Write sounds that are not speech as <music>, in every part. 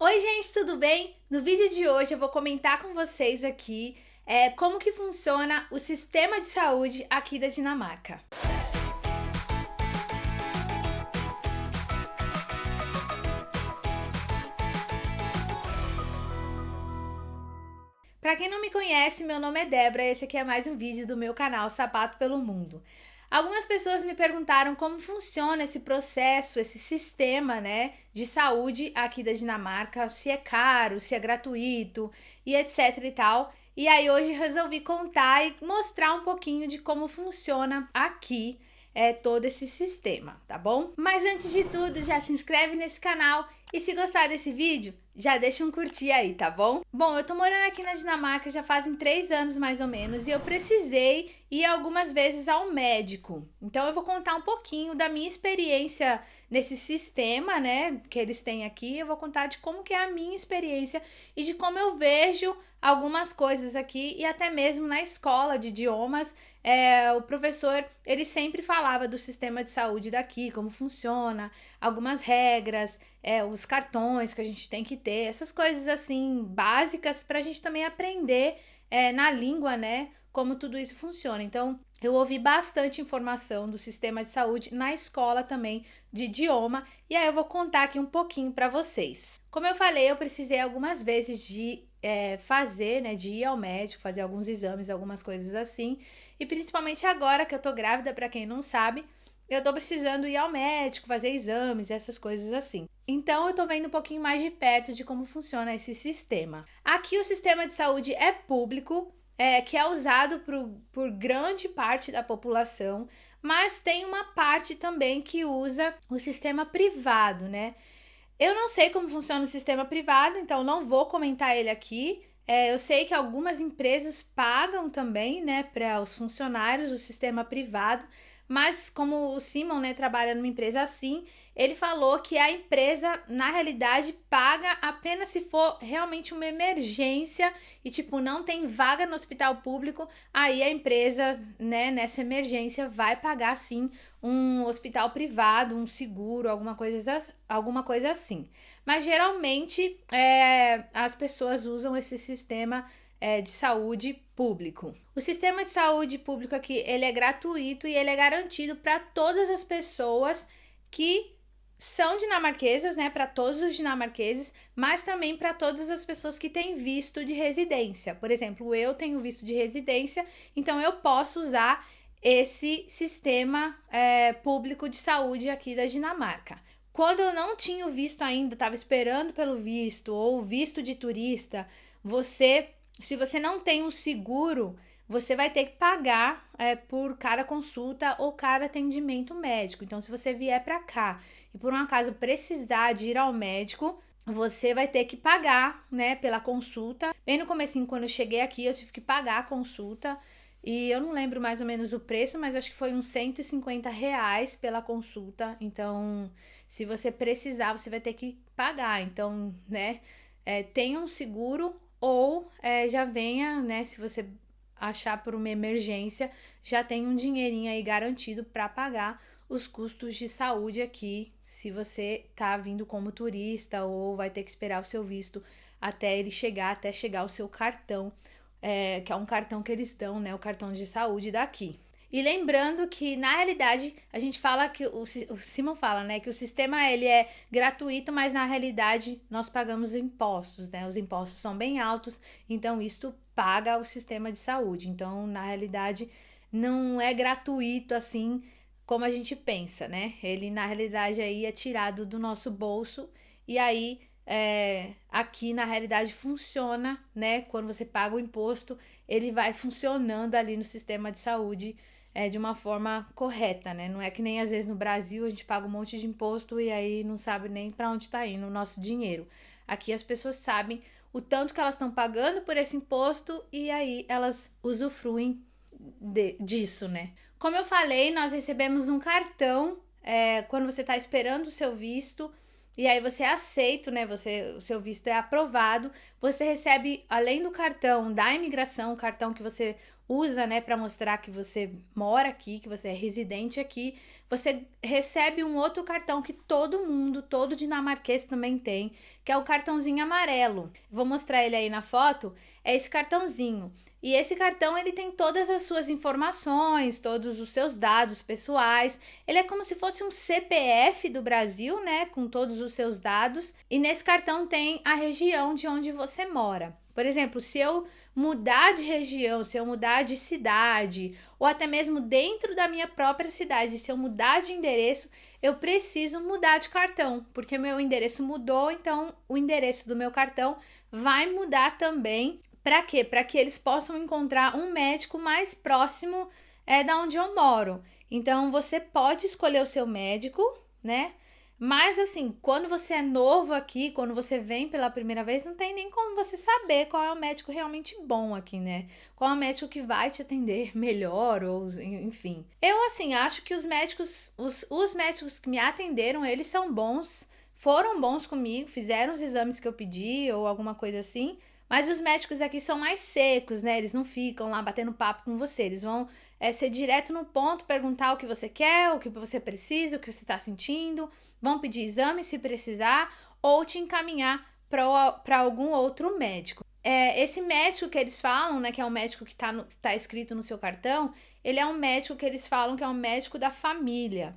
Oi gente, tudo bem? No vídeo de hoje eu vou comentar com vocês aqui é, como que funciona o sistema de saúde aqui da Dinamarca. Para quem não me conhece, meu nome é Débora e esse aqui é mais um vídeo do meu canal Sapato pelo Mundo. Algumas pessoas me perguntaram como funciona esse processo, esse sistema, né, de saúde aqui da Dinamarca, se é caro, se é gratuito e etc e tal. E aí hoje resolvi contar e mostrar um pouquinho de como funciona aqui é, todo esse sistema, tá bom? Mas antes de tudo, já se inscreve nesse canal e se gostar desse vídeo, já deixa um curtir aí, tá bom? Bom, eu tô morando aqui na Dinamarca já fazem três anos mais ou menos e eu precisei ir algumas vezes ao médico. Então eu vou contar um pouquinho da minha experiência nesse sistema, né, que eles têm aqui. Eu vou contar de como que é a minha experiência e de como eu vejo algumas coisas aqui e até mesmo na escola de idiomas, é, o professor, ele sempre falava do sistema de saúde daqui, como funciona, algumas regras, é, os cartões que a gente tem que ter, essas coisas assim básicas para a gente também aprender é, na língua, né? Como tudo isso funciona. Então, eu ouvi bastante informação do sistema de saúde na escola também de idioma e aí eu vou contar aqui um pouquinho para vocês. Como eu falei, eu precisei algumas vezes de é, fazer, né, de ir ao médico, fazer alguns exames, algumas coisas assim, e principalmente agora que eu tô grávida, para quem não sabe, eu tô precisando ir ao médico, fazer exames, essas coisas assim. Então eu tô vendo um pouquinho mais de perto de como funciona esse sistema. Aqui o sistema de saúde é público, é, que é usado por, por grande parte da população, mas tem uma parte também que usa o sistema privado, né? Eu não sei como funciona o sistema privado, então não vou comentar ele aqui. É, eu sei que algumas empresas pagam também, né, para os funcionários o sistema privado, mas como o Simon, né, trabalha numa empresa assim, ele falou que a empresa, na realidade, paga apenas se for realmente uma emergência e, tipo, não tem vaga no hospital público, aí a empresa, né, nessa emergência vai pagar, sim, um hospital privado, um seguro, alguma coisa, alguma coisa assim. Mas, geralmente, é, as pessoas usam esse sistema é, de saúde público. O sistema de saúde público aqui, ele é gratuito e ele é garantido para todas as pessoas que são dinamarquesas, né, para todos os dinamarqueses, mas também para todas as pessoas que têm visto de residência. Por exemplo, eu tenho visto de residência, então eu posso usar esse sistema é, público de saúde aqui da Dinamarca. Quando eu não tinha visto ainda, estava esperando pelo visto ou visto de turista, você se você não tem um seguro, você vai ter que pagar é, por cada consulta ou cada atendimento médico. Então, se você vier para cá e por um acaso precisar de ir ao médico, você vai ter que pagar, né, pela consulta. Bem no comecinho, quando eu cheguei aqui, eu tive que pagar a consulta. E eu não lembro mais ou menos o preço, mas acho que foi uns 150 reais pela consulta. Então, se você precisar, você vai ter que pagar. Então, né, é, tenha um seguro ou é, já venha, né, se você achar por uma emergência, já tem um dinheirinho aí garantido para pagar os custos de saúde aqui, se você tá vindo como turista ou vai ter que esperar o seu visto até ele chegar, até chegar o seu cartão, é, que é um cartão que eles dão, né, o cartão de saúde daqui. E lembrando que, na realidade, a gente fala que, o, o Simon fala, né, que o sistema ele é gratuito, mas na realidade nós pagamos impostos, né? Os impostos são bem altos, então isto paga o sistema de saúde. Então, na realidade, não é gratuito assim como a gente pensa, né? Ele, na realidade, aí é tirado do nosso bolso e aí é, aqui na realidade funciona, né? Quando você paga o imposto, ele vai funcionando ali no sistema de saúde é, de uma forma correta, né? Não é que nem às vezes no Brasil a gente paga um monte de imposto e aí não sabe nem para onde está indo o nosso dinheiro. Aqui as pessoas sabem o tanto que elas estão pagando por esse imposto e aí elas usufruem de, disso, né? Como eu falei, nós recebemos um cartão é, quando você está esperando o seu visto e aí você é aceito, né? Você, o seu visto é aprovado. Você recebe, além do cartão da imigração, o cartão que você usa, né, para mostrar que você mora aqui, que você é residente aqui, você recebe um outro cartão que todo mundo, todo dinamarquês também tem, que é o cartãozinho amarelo. Vou mostrar ele aí na foto. É esse cartãozinho. E esse cartão ele tem todas as suas informações, todos os seus dados pessoais. Ele é como se fosse um CPF do Brasil, né, com todos os seus dados. E nesse cartão tem a região de onde você mora. Por exemplo, se eu mudar de região, se eu mudar de cidade, ou até mesmo dentro da minha própria cidade, se eu mudar de endereço, eu preciso mudar de cartão, porque meu endereço mudou, então o endereço do meu cartão vai mudar também. Para quê? Para que eles possam encontrar um médico mais próximo é, da onde eu moro. Então você pode escolher o seu médico, né? Mas assim, quando você é novo aqui, quando você vem pela primeira vez, não tem nem como você saber qual é o médico realmente bom aqui, né? Qual é o médico que vai te atender <laughs> melhor ou enfim. Eu assim, acho que os médicos, os, os médicos que me atenderam, eles são bons, foram bons comigo, fizeram os exames que eu pedi ou alguma coisa assim. Mas os médicos aqui são mais secos, né? Eles não ficam lá batendo papo com você. Eles vão é, ser direto no ponto, perguntar o que você quer, o que você precisa, o que você está sentindo. Vão pedir exame se precisar ou te encaminhar para algum outro médico. É, esse médico que eles falam, né, que é o médico que está tá escrito no seu cartão, ele é um médico que eles falam que é um médico da família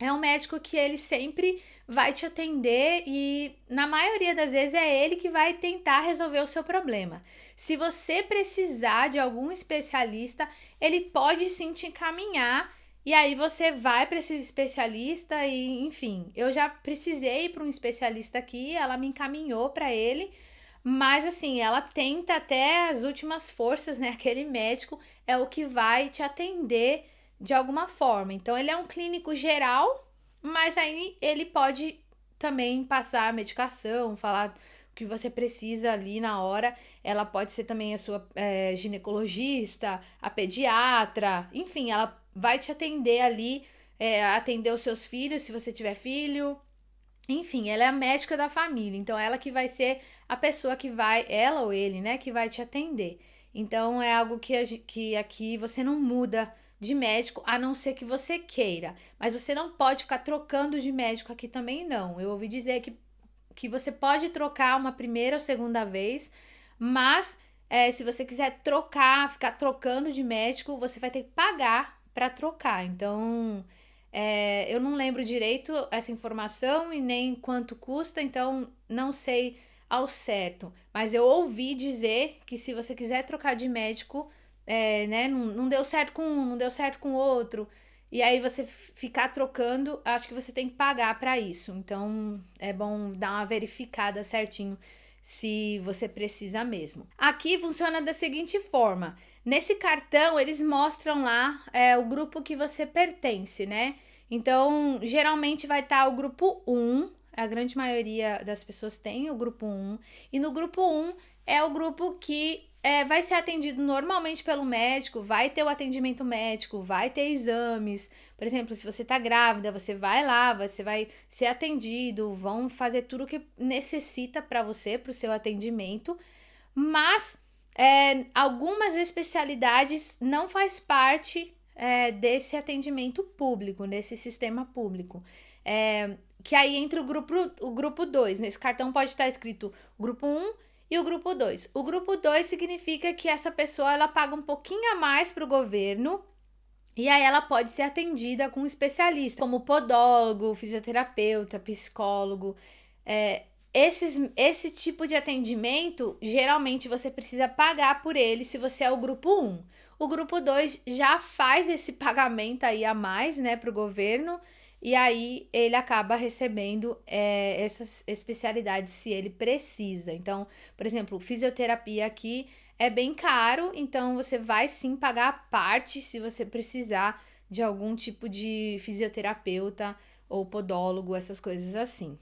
é um médico que ele sempre vai te atender e na maioria das vezes é ele que vai tentar resolver o seu problema. Se você precisar de algum especialista, ele pode sim te encaminhar e aí você vai para esse especialista e, enfim, eu já precisei para um especialista aqui, ela me encaminhou para ele, mas assim, ela tenta até as últimas forças, né? Aquele médico é o que vai te atender de alguma forma. Então, ele é um clínico geral, mas aí ele pode também passar a medicação, falar o que você precisa ali na hora. Ela pode ser também a sua é, ginecologista, a pediatra, enfim, ela vai te atender ali, é, atender os seus filhos, se você tiver filho. Enfim, ela é a médica da família, então ela que vai ser a pessoa que vai, ela ou ele, né, que vai te atender. Então é algo que, que aqui você não muda de médico, a não ser que você queira. Mas você não pode ficar trocando de médico aqui também, não. Eu ouvi dizer que, que você pode trocar uma primeira ou segunda vez, mas é, se você quiser trocar, ficar trocando de médico, você vai ter que pagar para trocar. Então, é, eu não lembro direito essa informação e nem quanto custa, então não sei ao certo. Mas eu ouvi dizer que se você quiser trocar de médico, é, né, não, não deu certo com um, não deu certo com o outro. E aí você ficar trocando, acho que você tem que pagar para isso. Então é bom dar uma verificada certinho se você precisa mesmo. Aqui funciona da seguinte forma: nesse cartão eles mostram lá é, o grupo que você pertence, né? Então geralmente vai estar tá o grupo 1, a grande maioria das pessoas tem o grupo 1, e no grupo 1 é o grupo que é, vai ser atendido normalmente pelo médico, vai ter o atendimento médico, vai ter exames. Por exemplo, se você está grávida, você vai lá, você vai ser atendido, vão fazer tudo o que necessita para você, para o seu atendimento. Mas é, algumas especialidades não faz parte é, desse atendimento público, desse sistema público. É, que aí entra o grupo o grupo 2. Nesse cartão pode estar escrito grupo 1 um, e o grupo 2. O grupo 2 significa que essa pessoa ela paga um pouquinho a mais para o governo e aí ela pode ser atendida com um especialista, como podólogo, fisioterapeuta, psicólogo. É, esses, esse tipo de atendimento, geralmente você precisa pagar por ele se você é o grupo 1. O grupo 2 já faz esse <laughs> pagamento aí a mais, né, para o governo e aí ele acaba recebendo é, essas especialidades se ele precisa. Então, por exemplo, fisioterapia aqui é bem caro, então você vai sim pagar a parte se você precisar de algum tipo de fisioterapeuta ou podólogo, essas coisas assim.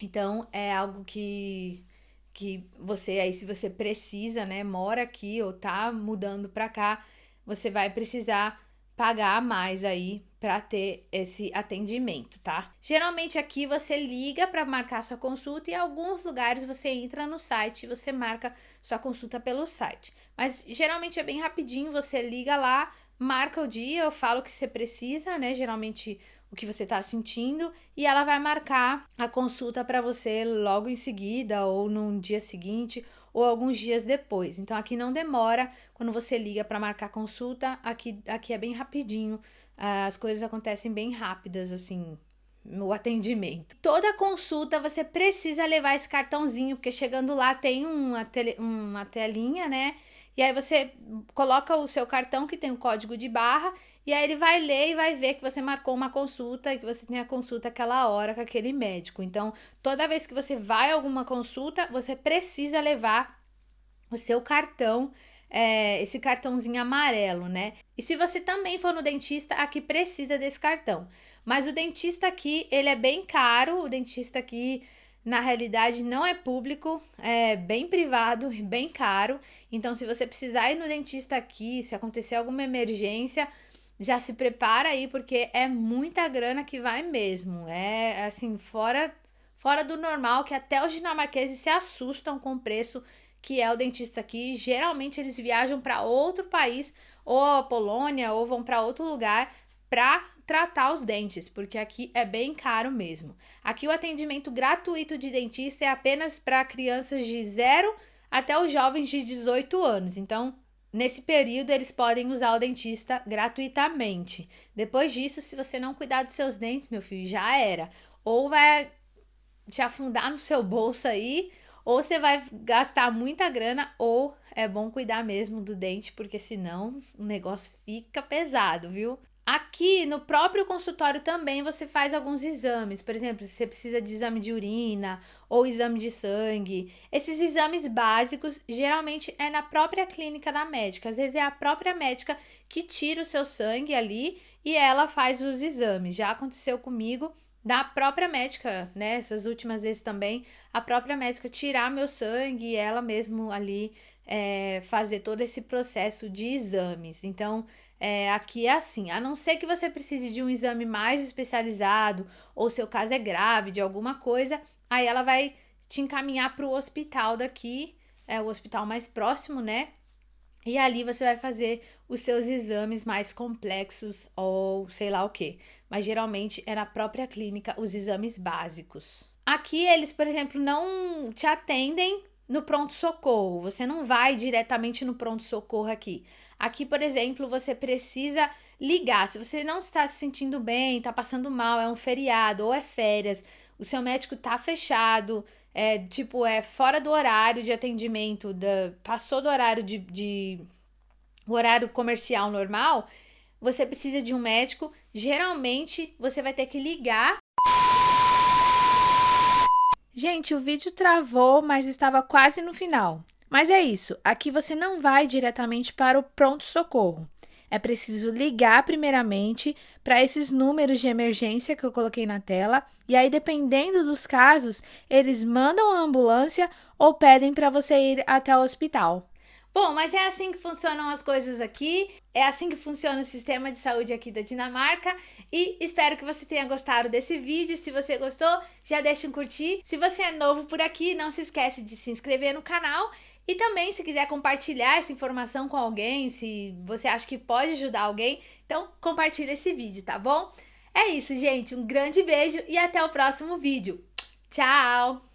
Então é algo que que você aí se você precisa, né, mora aqui ou tá mudando para cá, você vai precisar pagar mais aí para ter esse atendimento, tá? Geralmente aqui você liga para marcar sua consulta e alguns lugares você entra no site e você marca sua consulta pelo site. Mas geralmente é bem rapidinho, você liga lá, marca o dia, eu falo que você precisa, né? Geralmente o que você está sentindo e ela vai marcar a consulta para você logo em seguida ou no dia seguinte ou alguns dias depois. Então aqui não demora quando você liga para marcar consulta, aqui aqui é bem rapidinho as coisas acontecem bem rápidas, assim, no atendimento. Toda consulta você precisa levar esse cartãozinho, porque chegando lá tem uma, tele, uma telinha, né? E aí você coloca o seu cartão que tem o código de barra, e aí ele vai ler e vai ver que você marcou uma consulta e que você tem a consulta aquela hora com aquele médico. Então, toda vez que você vai a alguma consulta, você precisa levar o seu cartão é, esse cartãozinho amarelo, né? E se você também for no dentista, aqui precisa desse cartão. Mas o dentista aqui, ele é bem caro, o dentista aqui, na realidade, não é público, é bem privado, bem caro. Então, se você precisar ir no dentista aqui, se acontecer alguma emergência, já se prepara aí, porque é muita grana que vai mesmo. É, assim, fora, fora do normal, que até os dinamarqueses se assustam com o preço que é o dentista aqui, geralmente eles viajam para outro país, ou a Polônia, ou vão para outro lugar para tratar os dentes, porque aqui é bem caro mesmo. Aqui o atendimento gratuito de dentista é apenas para crianças de 0 até os jovens de 18 anos. Então, nesse período eles podem usar o dentista gratuitamente. Depois disso, se você não cuidar dos seus dentes, meu filho, já era. Ou vai te afundar no seu bolso aí, ou você vai gastar muita grana, ou é bom cuidar mesmo do dente, porque senão o negócio fica pesado, viu? Aqui no próprio consultório também você faz alguns exames, por exemplo, se você precisa de exame de urina ou exame de sangue. Esses exames básicos geralmente é na própria clínica da médica, às vezes é a própria médica que tira o seu sangue ali e ela faz os exames. Já aconteceu comigo da própria médica, né? Essas últimas vezes também, a própria médica tirar meu sangue e ela mesmo ali é, fazer todo esse processo de exames. Então, é, aqui é assim, a não ser que você precise de um exame mais especializado ou seu caso é grave de alguma coisa, aí ela vai te encaminhar para o hospital daqui, é o hospital mais próximo, né? E ali você vai fazer os seus exames mais complexos ou sei lá o que. Mas geralmente é na própria clínica os exames básicos. Aqui eles, por exemplo, não te atendem no pronto-socorro. Você não vai diretamente no pronto-socorro aqui. Aqui, por exemplo, você precisa ligar. Se você não está se sentindo bem, está passando mal, é um feriado ou é férias, o seu médico está fechado, é tipo, é fora do horário de atendimento, da, passou do horário de, de o horário comercial normal, você precisa de um médico. Geralmente você vai ter que ligar. Gente, o vídeo travou, mas estava quase no final. Mas é isso, aqui você não vai diretamente para o pronto-socorro. É preciso ligar primeiramente para esses números de emergência que eu coloquei na tela, e aí, dependendo dos casos, eles mandam a ambulância ou pedem para você ir até o hospital. Bom, mas é assim que funcionam as coisas aqui, é assim que funciona o sistema de saúde aqui da Dinamarca e espero que você tenha gostado desse vídeo. Se você gostou, já deixa um curtir. Se você é novo por aqui, não se esquece de se inscrever no canal e também, se quiser compartilhar essa informação com alguém, se você acha que pode ajudar alguém, então compartilha esse vídeo, tá bom? É isso, gente. Um grande beijo e até o próximo vídeo. Tchau!